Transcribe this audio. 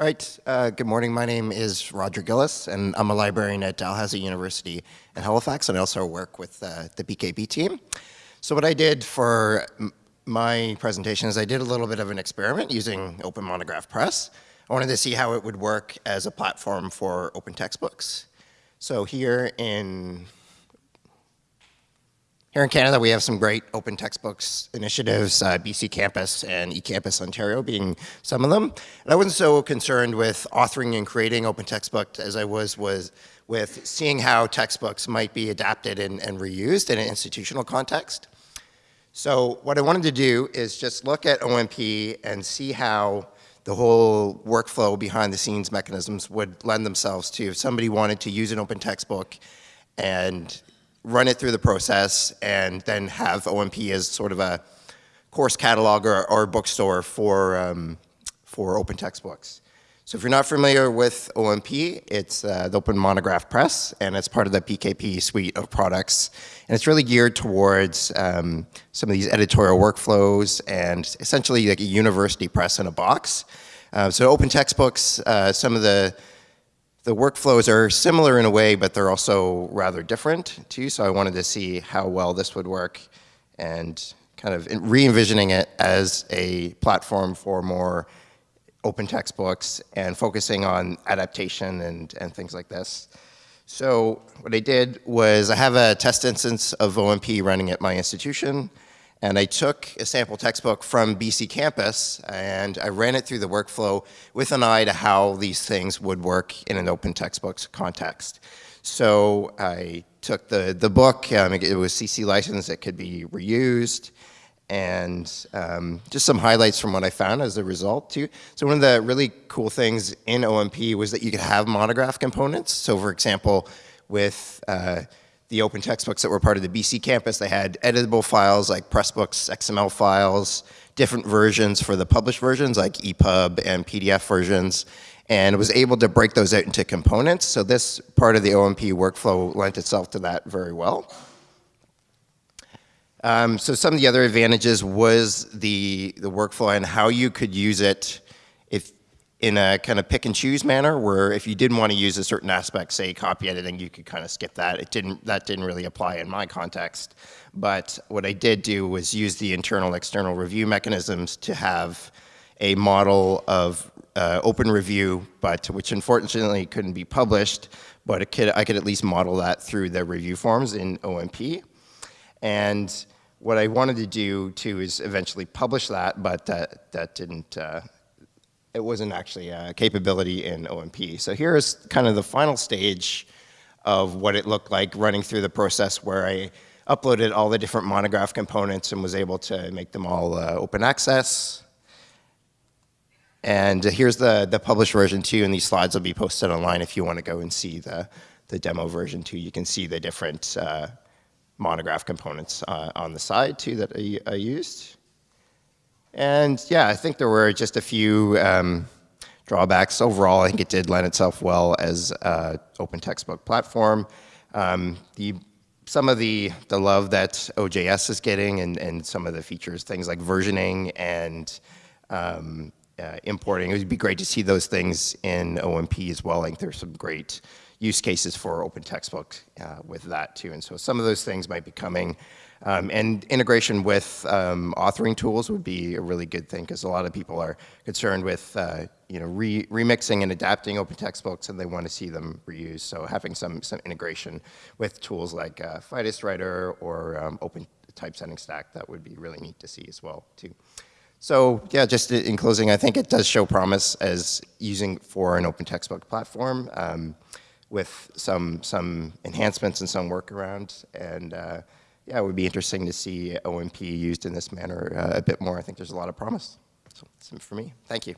All right, uh, good morning. My name is Roger Gillis, and I'm a librarian at Dalhousie University in Halifax, and I also work with uh, the PKP team. So what I did for my presentation is I did a little bit of an experiment using Open Monograph Press. I wanted to see how it would work as a platform for open textbooks. So here in here in Canada, we have some great open textbooks initiatives, uh, BC Campus and eCampus Ontario being some of them. And I wasn't so concerned with authoring and creating open textbooks as I was, was with seeing how textbooks might be adapted and, and reused in an institutional context. So what I wanted to do is just look at OMP and see how the whole workflow behind the scenes mechanisms would lend themselves to if somebody wanted to use an open textbook and run it through the process, and then have OMP as sort of a course catalog or, or bookstore for, um, for open textbooks. So if you're not familiar with OMP, it's uh, the Open Monograph Press, and it's part of the PKP suite of products. And it's really geared towards um, some of these editorial workflows and essentially like a university press in a box. Uh, so open textbooks, uh, some of the the workflows are similar in a way, but they're also rather different too. So I wanted to see how well this would work and kind of re-envisioning it as a platform for more open textbooks and focusing on adaptation and, and things like this. So what I did was I have a test instance of OMP running at my institution. And I took a sample textbook from BC Campus and I ran it through the workflow with an eye to how these things would work in an open textbooks context. So I took the, the book, um, it was CC licensed, it could be reused, and um, just some highlights from what I found as a result too. So one of the really cool things in OMP was that you could have monograph components. So for example, with uh, the open textbooks that were part of the BC campus. They had editable files like Pressbooks XML files, different versions for the published versions like EPUB and PDF versions, and was able to break those out into components. So this part of the OMP workflow lent itself to that very well. Um, so some of the other advantages was the, the workflow and how you could use it in a kind of pick and choose manner where if you didn't want to use a certain aspect, say copy editing, you could kind of skip that. It didn't, that didn't really apply in my context. But what I did do was use the internal external review mechanisms to have a model of uh, open review, but which unfortunately couldn't be published, but could, I could at least model that through the review forms in OMP. And what I wanted to do too is eventually publish that, but that, that didn't, uh, it wasn't actually a capability in OMP. So here's kind of the final stage of what it looked like running through the process where I uploaded all the different monograph components and was able to make them all uh, open access. And here's the, the published version too, and these slides will be posted online if you want to go and see the, the demo version too. You can see the different uh, monograph components uh, on the side too that I, I used. And yeah, I think there were just a few um, drawbacks. Overall, I think it did lend itself well as an open textbook platform. Um, the, some of the, the love that OJS is getting and, and some of the features, things like versioning and um, uh, importing, it would be great to see those things in OMP as well. I think there's some great use cases for open textbook uh, with that too. And so some of those things might be coming. Um, and integration with um, authoring tools would be a really good thing because a lot of people are concerned with uh, you know re remixing and adapting open textbooks and they want to see them reused. So having some some integration with tools like uh, Fidus Writer or um, Open Typesetting Stack that would be really neat to see as well too. So yeah, just in closing, I think it does show promise as using for an open textbook platform um, with some some enhancements and some workaround and. Uh, yeah, it would be interesting to see OMP used in this manner uh, a bit more. I think there's a lot of promise. So that's it for me. Thank you.